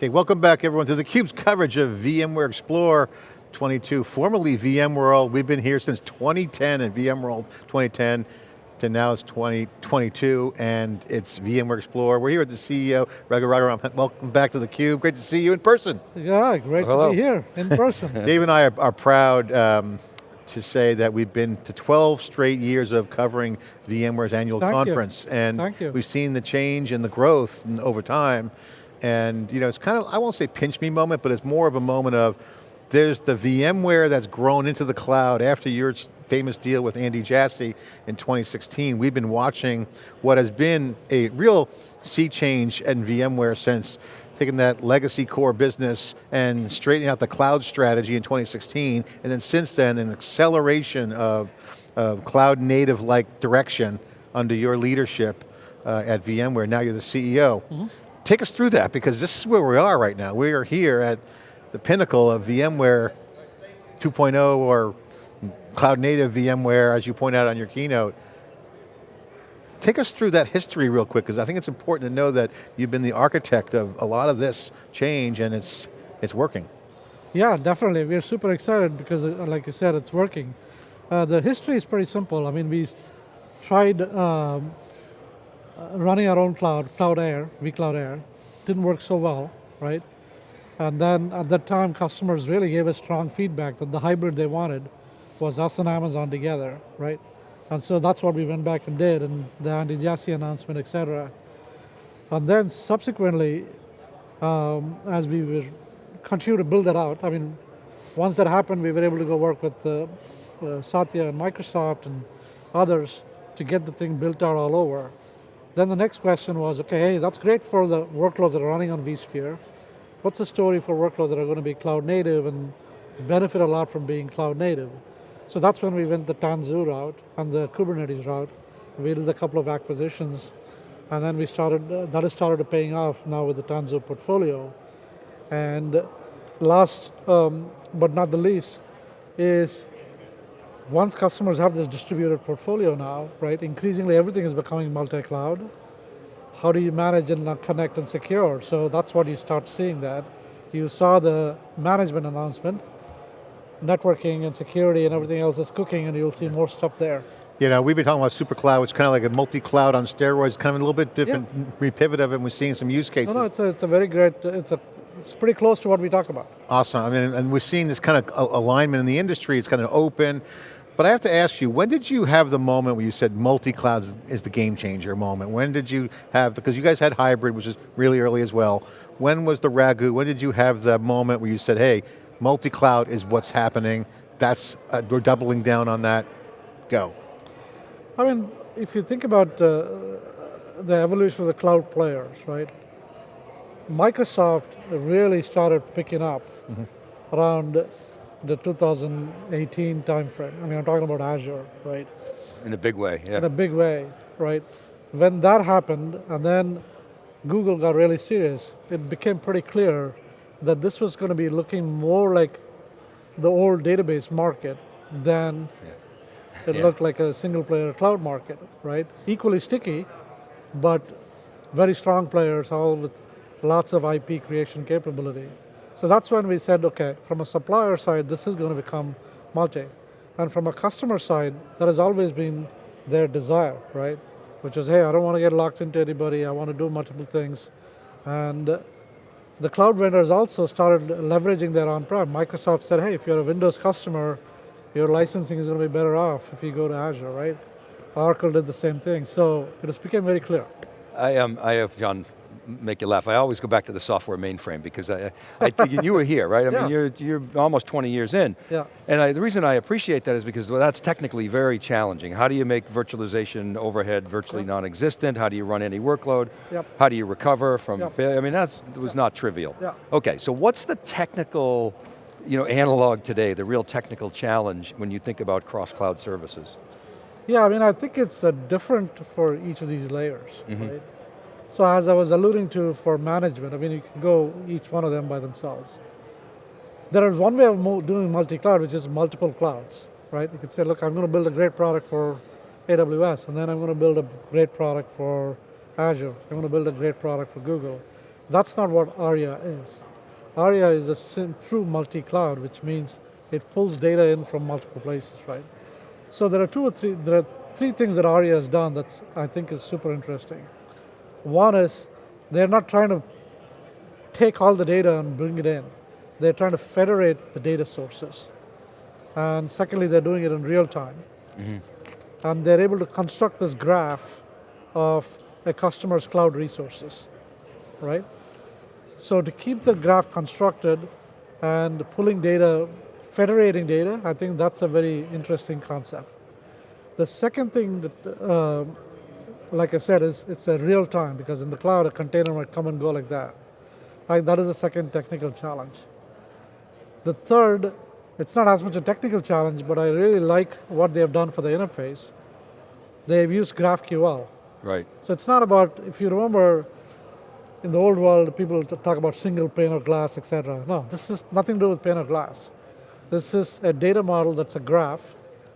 Okay, welcome back everyone to theCUBE's coverage of VMware Explore 22, formerly VMworld. We've been here since 2010 and VMworld 2010 to now it's 2022 and it's VMware Explore. We're here with the CEO, Raghu Raghuram. Welcome back to theCUBE. Great to see you in person. Yeah, great Hello. to be here in person. Dave and I are, are proud um, to say that we've been to 12 straight years of covering VMware's annual Thank conference. You. And Thank you. we've seen the change and the growth over time. And you know, it's kind of, I won't say pinch me moment, but it's more of a moment of, there's the VMware that's grown into the cloud after your famous deal with Andy Jassy in 2016. We've been watching what has been a real sea change in VMware since taking that legacy core business and straightening out the cloud strategy in 2016, and then since then, an acceleration of, of cloud native like direction under your leadership uh, at VMware, now you're the CEO. Mm -hmm. Take us through that, because this is where we are right now. We are here at the pinnacle of VMware 2.0 or cloud native VMware, as you point out on your keynote. Take us through that history real quick, because I think it's important to know that you've been the architect of a lot of this change and it's, it's working. Yeah, definitely. We're super excited because, uh, like you said, it's working. Uh, the history is pretty simple. I mean, we tried um, running our own cloud, Cloud Air, vCloud Air, didn't work so well, right? And then at that time, customers really gave us strong feedback that the hybrid they wanted was us and Amazon together, right? And so that's what we went back and did, and the Andy Jassy announcement, et cetera. And then subsequently, um, as we were continue to build that out, I mean, once that happened, we were able to go work with uh, uh, Satya and Microsoft and others to get the thing built out all over. Then the next question was, okay, that's great for the workloads that are running on vSphere. What's the story for workloads that are going to be cloud native and benefit a lot from being cloud native? So that's when we went the Tanzu route and the Kubernetes route. We did a couple of acquisitions and then we started, uh, that has started paying off now with the Tanzu portfolio. And last um, but not the least is once customers have this distributed portfolio now, right, increasingly everything is becoming multi-cloud. How do you manage and connect and secure? So that's what you start seeing that. You saw the management announcement, networking and security and everything else is cooking and you'll see more stuff there. You know, we've been talking about super cloud, it's kind of like a multi-cloud on steroids, kind of a little bit different yeah. repivot of it, and we're seeing some use cases. No, no, it's a, it's a very great, it's a it's pretty close to what we talk about. Awesome, I mean, and we're seeing this kind of alignment in the industry, it's kind of open, but I have to ask you, when did you have the moment where you said multi-cloud is the game changer moment? When did you have, because you guys had hybrid, which is really early as well. When was the Raghu, when did you have the moment where you said, hey, multi-cloud is what's happening, that's, uh, we're doubling down on that, go. I mean, if you think about uh, the evolution of the cloud players, right? Microsoft really started picking up mm -hmm. around the 2018 timeframe. I mean, I'm talking about Azure, right? In a big way, yeah. In a big way, right? When that happened, and then Google got really serious, it became pretty clear that this was going to be looking more like the old database market than yeah. it yeah. looked like a single player cloud market, right? Equally sticky, but very strong players, all with lots of IP creation capability. So that's when we said, okay, from a supplier side, this is going to become multi. And from a customer side, that has always been their desire, right? Which is, hey, I don't want to get locked into anybody, I want to do multiple things. And the cloud vendors also started leveraging their on-prem. Microsoft said, hey, if you're a Windows customer, your licensing is going to be better off if you go to Azure, right? Oracle did the same thing. So it just became very clear. I, um, I have, John, make you laugh. I always go back to the software mainframe because I, I you were here, right? I yeah. mean, you're, you're almost 20 years in. Yeah. And I, the reason I appreciate that is because well, that's technically very challenging. How do you make virtualization overhead virtually non-existent? How do you run any workload? Yep. How do you recover from yep. failure? I mean, that was not trivial. Yeah. Okay, so what's the technical you know, analog today, the real technical challenge when you think about cross-cloud services? Yeah, I mean, I think it's uh, different for each of these layers, mm -hmm. right? So as I was alluding to for management, I mean, you can go each one of them by themselves. There is one way of doing multi-cloud, which is multiple clouds, right? You could say, look, I'm going to build a great product for AWS, and then I'm going to build a great product for Azure. I'm going to build a great product for Google. That's not what ARIA is. ARIA is a true multi-cloud, which means it pulls data in from multiple places, right? So there are two or three, there are three things that ARIA has done that I think is super interesting. One is they're not trying to take all the data and bring it in. They're trying to federate the data sources. And secondly, they're doing it in real time. And they're able to construct this graph of a customer's cloud resources, right? So to keep the graph constructed and pulling data, federating data, I think that's a very interesting concept. The second thing that, uh, like I said, is it's a real time because in the cloud a container might come and go like that. Like that is the second technical challenge. The third, it's not as much a technical challenge, but I really like what they have done for the interface. They've used GraphQL. Right. So it's not about, if you remember, in the old world, people talk about single pane of glass, etc. No, this is nothing to do with pane of glass. This is a data model that's a graph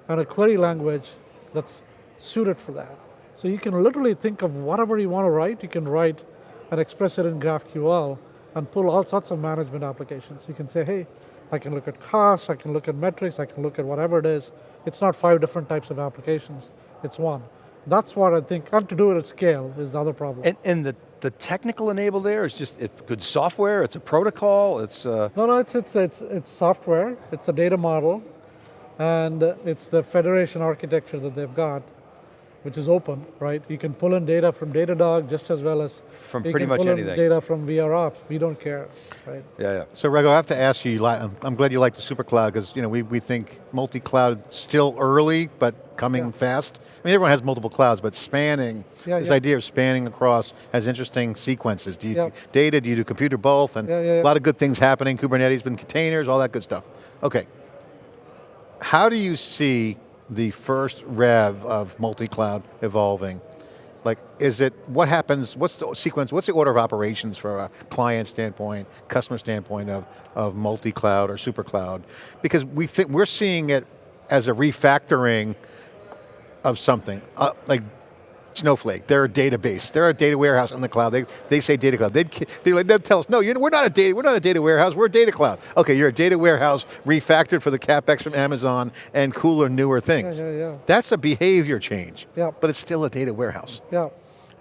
and a query language that's suited for that. So you can literally think of whatever you want to write, you can write and express it in GraphQL and pull all sorts of management applications. You can say, hey, I can look at costs, I can look at metrics, I can look at whatever it is. It's not five different types of applications, it's one. That's what I think, and to do it at scale is the other problem. And, and the, the technical enable there is just, it's good software, it's a protocol, it's, uh, No, no, it's, it's, it's, it's software, it's the data model, and it's the federation architecture that they've got, which is open, right? You can pull in data from Datadog just as well as From you pretty can much pull in anything. data from VROps. We don't care, right? yeah, yeah. So Raghu, I have to ask you, you I'm I'm glad you like the super cloud because you know, we, we think multi-cloud still early, but coming Yeah. fast. I mean, everyone has multiple clouds, but spanning, Yeah, this yeah. idea of spanning across has interesting sequences. Do you Yeah. do data, do you do computer both? And Yeah, yeah, yeah. a lot of good things happening, Kubernetes, been containers, all that good stuff. Okay, how do you see the first rev of multi-cloud evolving? Like, is it, what happens, what's the sequence, what's the order of operations from a client standpoint, customer standpoint of, of multi-cloud or super cloud? Because we think, we're seeing it as a refactoring of something, uh, like Snowflake, they're a database, they're a data warehouse in the cloud. They, they say data cloud. They'd, ki- they like, they'd tell us, no, we're not a data, we're not a data warehouse, we're a data cloud. Okay, you're a data warehouse refactored for the capex from Amazon and cooler, newer things. yeah, yeah. That's a behavior change, Yeah. but it's still a data warehouse. Yeah.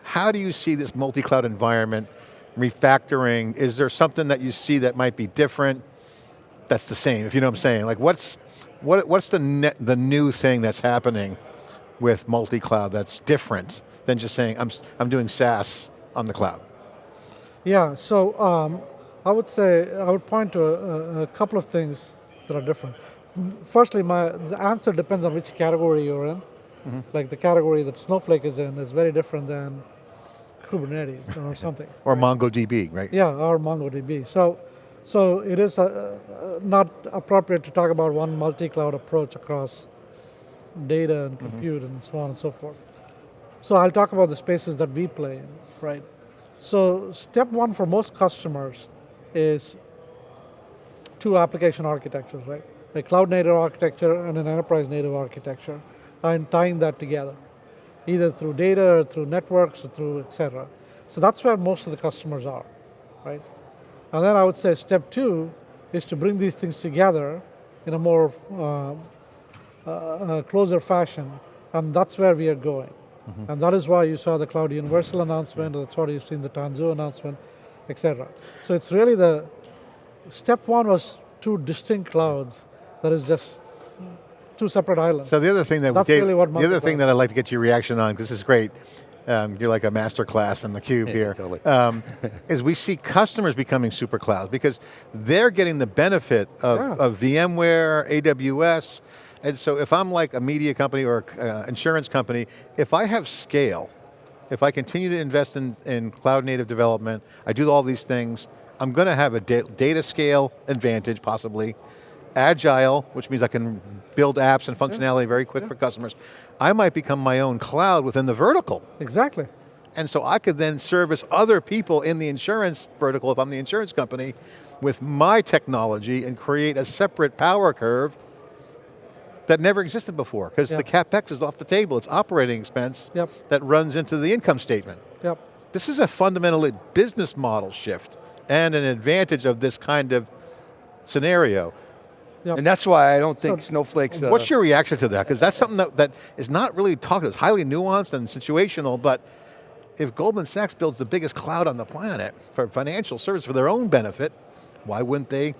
How do you see this multi-cloud environment refactoring? Is there something that you see that might be different? That's the same, if you know what I'm saying. Like what's, what, what's the, the new thing that's happening with multi-cloud that's different than just saying, I'm, I'm doing SaaS on the cloud? Yeah, so um, I would say, I would point to a, a couple of things that are different. Firstly, my, the answer depends on which category you're in. Like the category that Snowflake is in is very different than Kubernetes or something. Or MongoDB, right? Yeah, or MongoDB. So, so it is uh, uh, not appropriate to talk about one multi-cloud approach across data and compute and so on and so forth. So I'll talk about the spaces that we play in, right? So step one for most customers is two application architectures, right? A cloud native architecture and an enterprise native architecture, and tying that together, either through data or through networks or through et cetera. So that's where most of the customers are, right? And then I would say step two is to bring these things together in a more uh, uh, closer fashion, and that's where we are going. And that is why you saw the Cloud Universal announcement, that's why you've seen the Tanzu announcement, etc. So it's really the, step one was two distinct clouds, that is just two separate islands. So the other thing that That's Dave, really what the other thing that I'd like to get your reaction on, because this is great, um, you're like a master class in the cube here, totally. um, is we see customers becoming super clouds because they're getting the benefit of, Yeah. of VMware, AWS, and so if I'm like a media company or uh, insurance company, if I have scale, if I continue to invest in, in cloud native development, I do all these things, I'm going to have a da data scale advantage possibly, agile, which means I can build apps and functionality very quick for customers. I might become my own cloud within the vertical. Exactly. And so I could then service other people in the insurance vertical, if I'm the insurance company, with my technology and create a separate power curve that never existed before, because Yeah. the CapEx is off the table, it's operating expense Yep. that runs into the income statement. Yep. This is a fundamentally business model shift and an advantage of this kind of scenario. Yep. And that's why I don't think So- Snowflake's. uh, What's your reaction to that? Because that's something that, that is not really talked, about, it's highly nuanced and situational, but if Goldman Sachs builds the biggest cloud on the planet for financial service for their own benefit, why wouldn't they?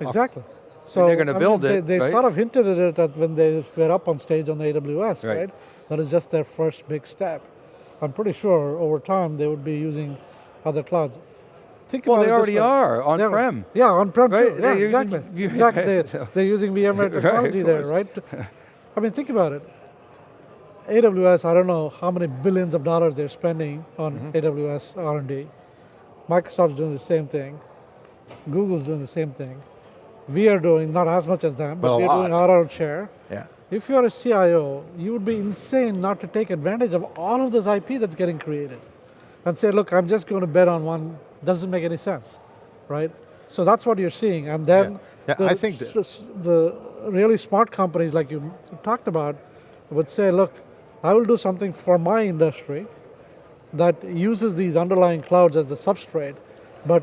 Exactly. So they're I mean, build they, it, They right? sort of hinted at it at when they were up on stage on AWS, Right. right? That is just their first big step. I'm pretty sure over time they would be using other clouds. Think Well, about they already are on-prem. Yeah, on-prem Right, too. Yeah, they're using exactly. V- exactly. They, so- they're using VMware technology there, right? I mean, think about it. AWS, I don't know how many billions of dollars they're spending on Mm-hmm. AWS R&D. Microsoft's doing the same thing. Google's doing the same thing. We are doing not as much as them, But but, we're lot. doing our own share. Yeah. If you're a CIO, you would be insane not to take advantage of all of this IP that's getting created and say, look, I'm just going to bet on one, doesn't make any sense, right? So that's what you're seeing. And then Yeah. Yeah, the, I think that- s- s- the really smart companies like you talked about would say, look, I will do something for my industry that uses these underlying clouds as the substrate, but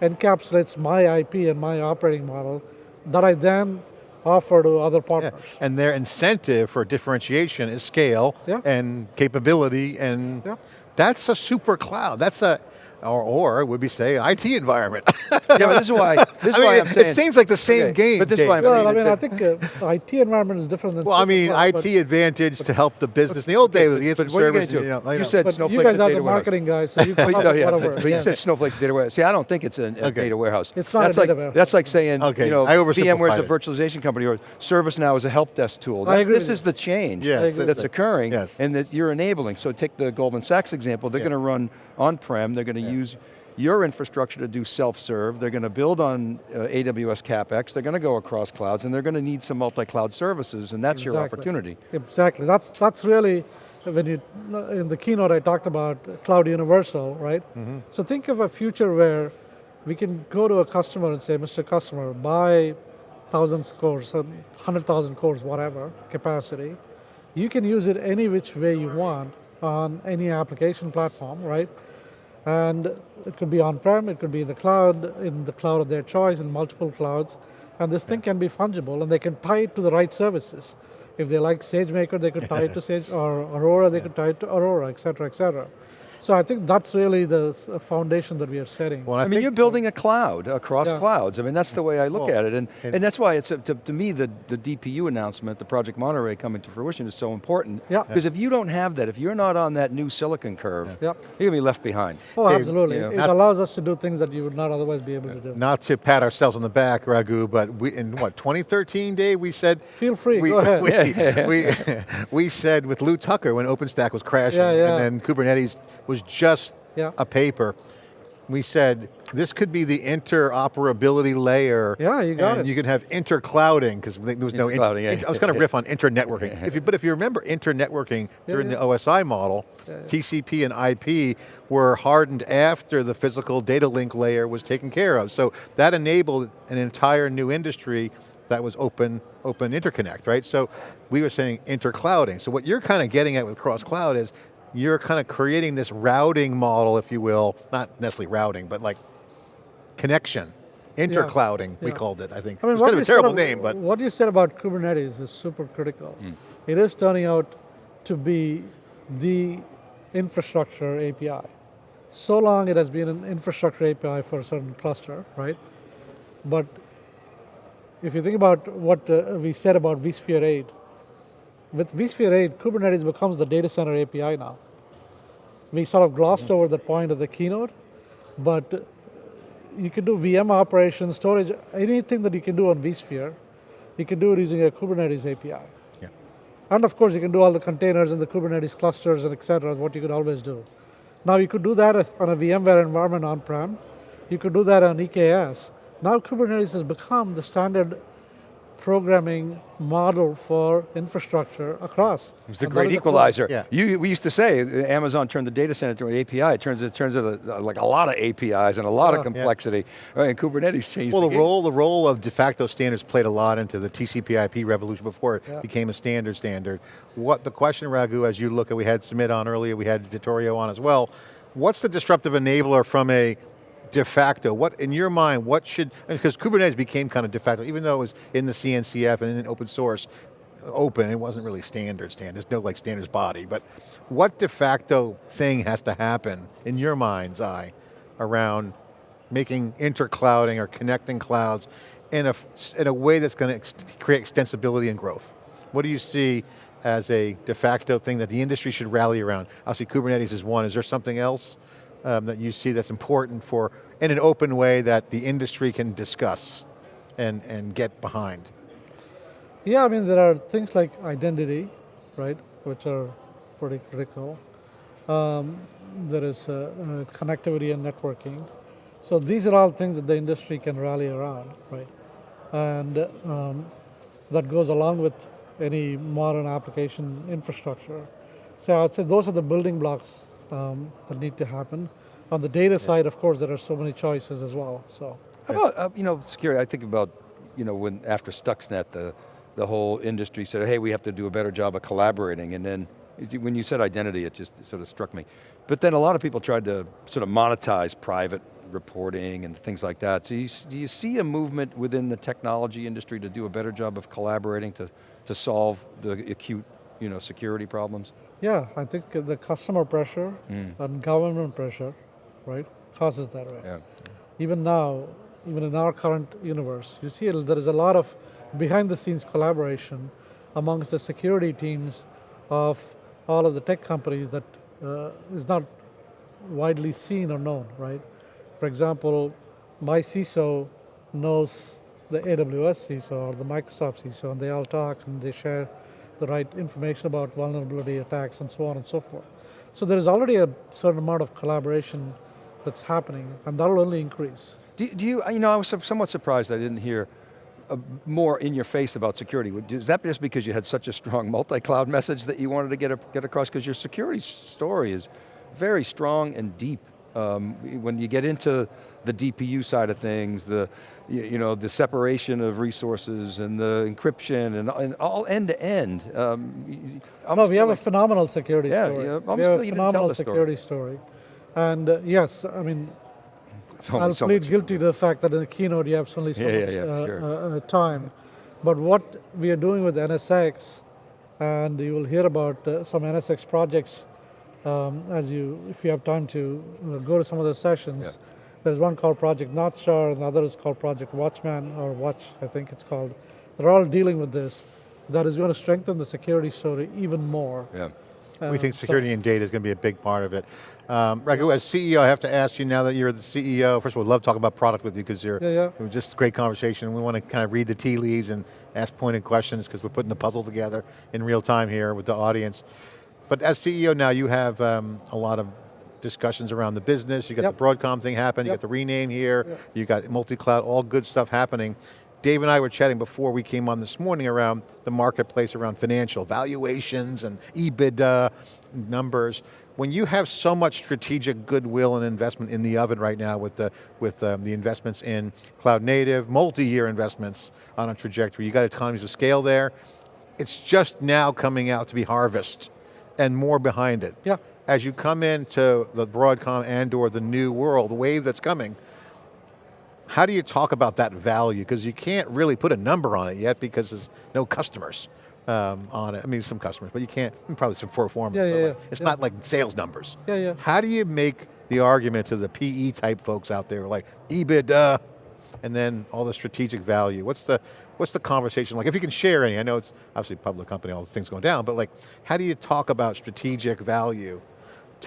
encapsulates my IP and my operating model that I then offer to other Yeah. partners. And their incentive for differentiation is scale Yeah. and capability and Yeah. that's a super cloud. That's a, or, or would we say IT environment. yeah, but this is why. This is I mean, why it- I'm saying. it seems like the same Okay, game. But this is why I'm Dave. saying. Well, I mean, I think uh, IT environment is different than. Well, I mean, IT but- advantage to help the business. In the old days, we get some but what are you service. gonna do? know, You know. said But you guys are data the marketing guys, so you But, no, yeah, whatever. but you said Snowflake's a data warehouse. See, I don't think it's a, a data warehouse. It's not a that's data like, warehouse. That's like saying, Okay, you know, I VMware is a virtualization company or ServiceNow is a help desk tool. I That- agree This is the change that's occurring and that you're enabling. So take the Goldman Sachs example, they're going to run on-prem, they're going to use your infrastructure to do self-serve, they're going to build on uh, AWS CapEx, they're going to go across clouds, and they're going to need some multi-cloud services, and that's your opportunity. Exactly. That's that's really when you in the keynote I talked about cloud universal, right? Mm-hmm. So think of a future where we can go to a customer and say, Mr. Customer, buy thousands cores, um, hundred thousand cores, whatever capacity. You can use it any which way you want on any application platform, right? And it could be on-prem, it could be in the cloud, in the cloud of their choice, in multiple clouds. And this thing can be fungible and they can tie it to the right services. If they like SageMaker, they could tie it to Sage, or Aurora, they could tie it to Aurora, et cetera, et cetera. So I think that's really the uh, foundation that we are setting. Well, I, mean, you're building a cloud across Yeah. clouds. I mean, that's the way I look Well, at it. And, and- and that's why it's, a, to, to me, the, the DPU announcement, the Project Monterey coming to fruition is so important. Yeah. Because if you don't have that, if you're not on that new silicon curve, Yep. you're going to be left behind. Oh, Dave, absolutely. you know, it allows us to do things that you would not otherwise be able to do. not to pat ourselves on the back, Raghu, but we, in what, 2013, Dave, we said, Feel free, we, go ahead. we, we, we said with Lew Tucker when OpenStack was crashing Yeah, yeah. and then Kubernetes was just Yeah. a paper, we said this could be the interoperability layer. Yeah, you got and it. you could have interclouding because there was no, in- yeah. in- I was going to riff on internetworking. if you, but if you remember internetworking during yeah. the OSI model, TCP and IP were hardened after the physical data link layer was taken care of. So that enabled an entire new industry that was open, open interconnect, right? So we were saying interclouding. So what you're kind of getting at with cross cloud is you're kind of creating this routing model, if you will, not necessarily routing, but like connection, interclouding, we yeah. called it, I think. I mean, it's what kind of you a said terrible ab- name, but what you said about Kubernetes is super critical. Hmm. It is turning out to be the infrastructure API. So long it has been an infrastructure API for a certain cluster, right? But if you think about what uh, we said about vSphere 8, with vSphere 8, Kubernetes becomes the data center API now. We sort of glossed over that point of the keynote, but you can do VM operations, storage, anything that you can do on vSphere, you can do it using a Kubernetes API. yeah. And of course, you can do all the containers and the Kubernetes clusters and et cetera, what you could always do. Now, you could do that on a VMware environment on-prem. You could do that on EKS. Now, Kubernetes has become the standard programming model for infrastructure across. It's the And great is a equalizer. Yeah. You, we used to say Amazon turned the data center into an API. It turns it turns into like a lot of APIs and a lot of Yeah. complexity. Right, and Kubernetes changed. Well, the, game. role the role of de facto standards played a lot into the TCP/IP revolution before it Yeah. became a standard standard. What the question, Raghu, as you look at, we had Sumit on earlier, we had Vittorio on as well. What's the disruptive enabler from a de facto? What in your mind? What should because Kubernetes became kind of de facto, even though it was in the CNCF and in open source, open. It wasn't really standard. Standard. There's no like standards body. But what de facto thing has to happen in your mind's eye around making interclouding or connecting clouds in a, in a way that's going to ex create extensibility and growth. What do you see as a de facto thing that the industry should rally around? Obviously Kubernetes is one, is there something else um, that you see that's important for, in an open way that the industry can discuss and, and get behind? Yeah, I mean, there are things like identity, right, which are pretty critical. Um, there is uh, uh, connectivity and networking. So these are all things that the industry can rally around, right? And um, that goes along with any modern application infrastructure. So I would say those are the building blocks um, that need to happen. On the data side, of course, there are so many choices as well. So How about, uh, you know, security, I think about, you know, when after Stuxnet, the, the whole industry said, hey, we have to do a better job of collaborating, and then when you said identity, it just sort of struck me. But then a lot of people tried to sort of monetize private reporting and things like that. So you, do you see a movement within the technology industry to do a better job of collaborating to, to solve the acute, you know, security problems? Yeah, I think the customer pressure and government pressure, right, causes that way. Yeah. even now, even in our current universe, you see there is a lot of behind the scenes collaboration amongst the security teams of all of the tech companies that uh, is not widely seen or known, right? For example, my CISO knows the AWS CISO or the Microsoft CISO, and they all talk and they share the right information about vulnerability attacks and so on and so forth. So there is already a certain amount of collaboration that's happening, and that'll only increase. Do, do you, you know, I was somewhat surprised I didn't hear uh, more in your face about security. Is that just because you had such a strong multi-cloud message that you wanted to get, a, get across? Because your security story is very strong and deep. Um, when you get into the DPU side of things, the, you, you know, the separation of resources and the encryption and, and all end to end. Um, No, we have like- a phenomenal security Yeah, story. yeah, we have a you didn't tell phenomenal the story. security story. And uh, yes, I mean, only I'll so plead guilty to the fact that in the keynote you have only so Yeah, yeah, much yeah, uh, sure. uh, uh, time. But what we are doing with NSX, and you will hear about uh, some NSX projects um, as you, if you have time to uh, go to some of the sessions. Yeah. There's one called Project North Star, and the other is called Project Watchman, or Watch, I think it's called. They're all dealing with this. That is going to strengthen the security story even more. Yeah. we Uh, think so- security and data is going to be a big part of it. Um, Raghu, as CEO, I have to ask you now that you're the CEO, first of all, we'd love talking about product with you because you're, Yeah, yeah. it was just a great conversation. We want to kind of read the tea leaves and ask pointed questions because we're putting the puzzle together in real time here with the audience. But as CEO now, you have um, a lot of discussions around the business, you got Yep. the Broadcom thing happening, you Yep. got the rename here, Yep. you got multi-cloud, all good stuff happening. Dave and I were chatting before we came on this morning around the marketplace around financial valuations and EBITDA numbers. When you have so much strategic goodwill and investment in the oven right now with the, with um, the investments in cloud native, multi-year investments on a trajectory, you got economies of scale there. It's just now coming out to be harvest and more behind it. Yeah. As you come into the Broadcom and or the new world, the wave that's coming, how do you talk about that value? Because you can't really put a number on it yet because there's no customers um, on it. I mean, some customers, but you can't, probably some for forma. Yeah, yeah, like, yeah. It's Yeah. not like sales numbers. Yeah, yeah. How do you make the argument to the PE type folks out there like EBITDA and then all the strategic value? What's the, what's the conversation like? If you can share any, I know it's obviously a public company, all the things going down, but like, how do you talk about strategic value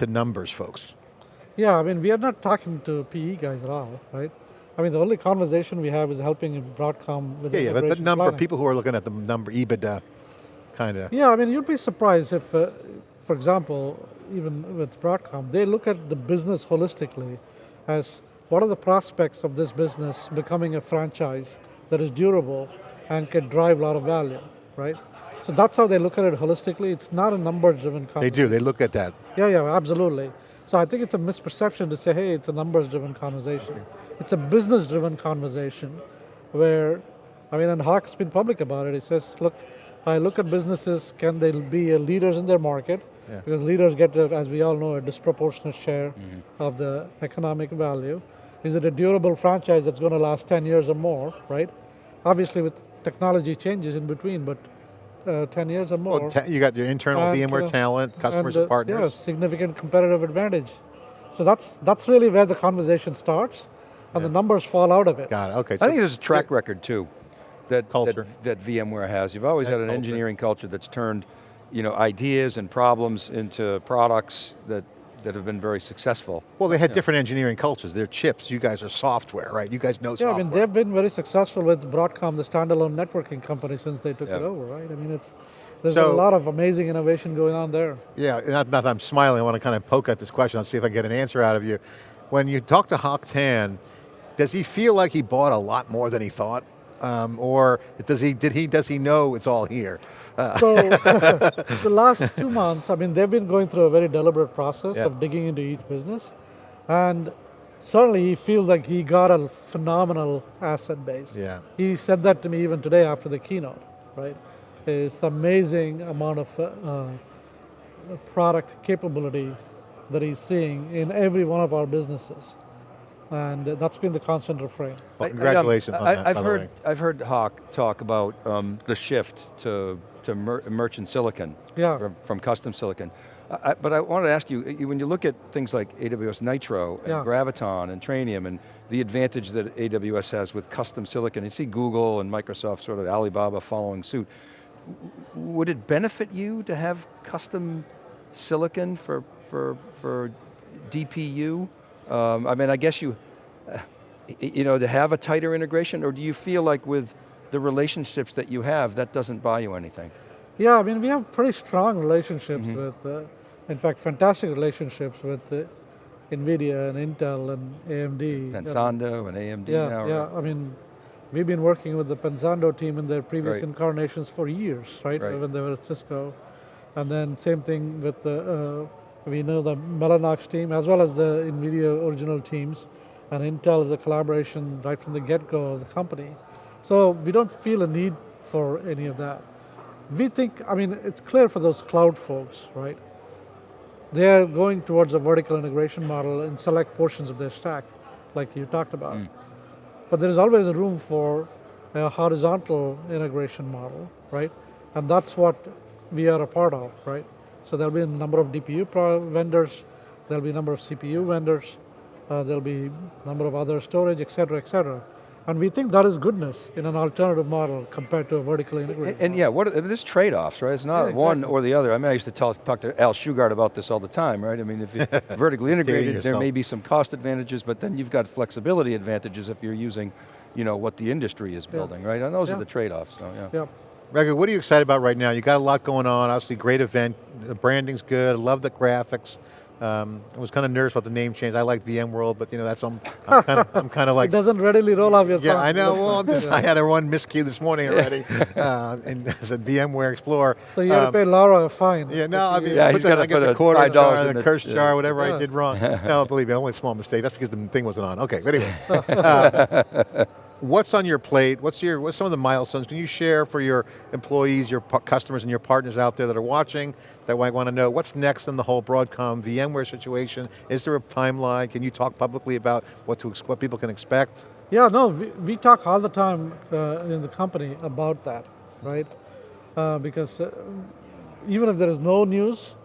to numbers folks? Yeah, I mean, we are not talking to PE guys at all, right? I mean, the only conversation we have is helping Broadcom with Yeah, yeah, but, but integration number, planning. people who are looking at the number EBITDA, kind of. Yeah, I mean, you'd be surprised if, uh, for example, even with Broadcom, they look at the business holistically as what are the prospects of this business becoming a franchise that is durable and can drive a lot of value, right? So that's how they look at it holistically. It's not a number-driven conversation. They do, they look at that. Yeah, yeah, absolutely. So I think it's a misperception to say, hey, it's a numbers-driven conversation. It's a business-driven conversation where, I mean, and Hock's been public about it. He says, look, I look at businesses, can they be leaders in their market? Yeah. Because leaders get, uh, as we all know, a disproportionate share mm-hmm. of the economic value. Is it a durable franchise that's going to last 10 years or more, right? Obviously with technology changes in between, but uh, 10 years or more. Well, ta- you got your internal And, VMware uh, talent, customers and, uh, partners. Yeah, significant competitive advantage. So that's that's really where the conversation starts, and the numbers fall out of it. Got it, okay. I so- think there's a track record too, that, Culture. that, that VMware has. You've always That had an culture. engineering culture that's turned you know, ideas and problems into products that, that have been very successful. Well, they had different engineering cultures. They're chips, you guys are software, right? You guys know Yeah, I mean they've been very successful with Broadcom, the standalone networking company, since they took Yeah. it over, right? I mean, it's there's So- a lot of amazing innovation going on there. Yeah, not, not that I'm smiling, I want to kind of poke at this question, I'll see if I can get an answer out of you. When you talk to Hock Tan, does he feel like he bought a lot more than he thought? Um, or does he, did he, does he know it's all here? Uh, So the last two months, I mean, they've been going through a very deliberate process Yeah. of digging into each business, and certainly he feels like he got a phenomenal asset base. yeah, He said that to me even today after the keynote, right? It's the amazing amount of uh, uh, product capability that he's seeing in every one of our businesses. And that's been the constant refrain. well, I- I, um, congratulations on I, that, I've by the heard, way. I've heard Hock talk about um, the shift to, to mer merchant silicon Yeah. from, from custom silicon. I, I- but I wanted to ask you, you, when you look at things like AWS Nitro and Yeah. Graviton and Trainium and the advantage that AWS has with custom silicon, you see Google and Microsoft, sort of Alibaba following suit. Would it benefit you to have custom silicon for, for, for DPU? Um, I mean, I guess you, uh, you know, to have a tighter integration, or do you feel like with the relationships that you have, that doesn't buy you anything? Yeah, I mean, we have pretty strong relationships Mm-hmm. with, uh, in fact, fantastic relationships with uh, NVIDIA and Intel and AMD. Pensando and AMD Yeah, now. yeah. right? I mean, we've been working with the Pensando team in their previous Right. incarnations for years, right? Right. When they were at Cisco, and then same thing with the. Uh, we know the Mellanox team as well as the NVIDIA original teams, and Intel is a collaboration right from the get-go of the company. So we don't feel a need for any of that. We think, I mean, it's clear for those cloud folks, right? They are going towards a vertical integration model in select portions of their stack, like you talked about. Hmm. But there is always a room for a horizontal integration model, right? And that's what we are a part of, right? So there'll be a number of DPU vendors, there'll be a number of CPU vendors, uh, there'll be a number of other storage, et cetera, et cetera. And we think that is goodness in an alternative model compared to a vertically integrated And, and yeah, what are, there's trade-offs, right? It's not Yeah, one or the other. I mean, I used to talk, talk to Al Shugart about this all the time, right? I mean, if you're vertically integrated, there may be some cost advantages, but then you've got flexibility advantages if you're using, you know, what the industry is building, right? And those Yeah. are the trade-offs, so yeah. Yeah. Raghu, what are you excited about right now? You got a lot going on, obviously great event, the branding's good, I love the graphics. Um, I was kind of nervous about the name change. I like VMworld, but you know, that's, I'm, I'm kind of, I'm kind of like, It doesn't readily roll off your yeah. I know, well, just, I had a one miscue this morning already, uh, and I said VMware Explorer. So you Um, to pay Laura a fine. Yeah, no, I mean, Yeah, put the- I get put the a quarter jar, in the the- curse yeah. jar, whatever I did wrong. no, believe me, only a small mistake. That's because the thing wasn't on. Okay, but anyway. uh, what's on your plate? What's your, what's some of the milestones? Can you share for your employees, your customers and your partners out there that are watching that might want to know what's next in the whole Broadcom VMware situation? Is there a timeline? Can you talk publicly about what to, what people can expect? Yeah, no, we, we talk all the time uh, in the company about that, right? Uh, because uh, even if there is no news,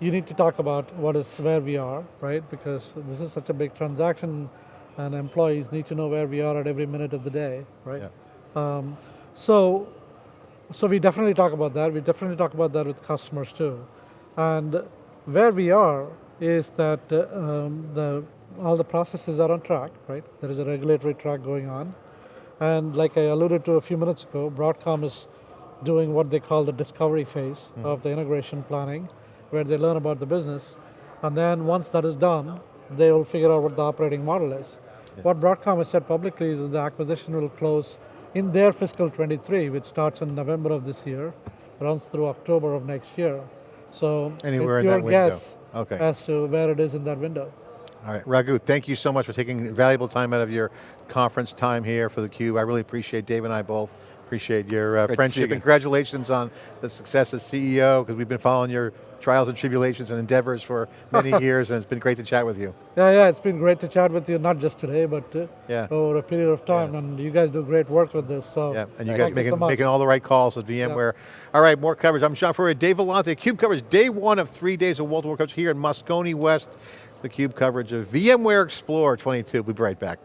you need to talk about what is where we are, right? Because this is such a big transaction, and employees need to know where we are at every minute of the day, right? Yeah. Um, so, so we definitely talk about that. We definitely talk about that with customers too. And where we are is that uh, um, the all the processes are on track, right? There is a regulatory track going on, and like I alluded to a few minutes ago, Broadcom is doing what they call the discovery phase of the integration planning, where they learn about the business, and then once that is done, they will figure out what the operating model is. What Broadcom has said publicly is that the acquisition will close in their fiscal 23, which starts in November of this year, runs through October of next year. So Anywhere it's in your that window. guess Okay. as to where it is in that window. All right, Raghu, thank you so much for taking valuable time out of your conference time here for theCUBE. I really appreciate, Dave and I both appreciate your uh, Great to see you friendship. Congratulations on the success as CEO, because we've been following your trials and tribulations and endeavors for many years, and it's been great to chat with you. Yeah, yeah, it's been great to chat with you, not just today, but uh, Yeah. over a period of time, and you guys do great work with this, so Yeah, and you thank guys making, so making all the right calls with VMware. All right, more coverage. I'm John Furrier, Dave Vellante, CUBE coverage, day one of three days of wall-to-wall coverage here in Moscone West. The CUBE coverage of VMware Explorer 22. We'll be right back.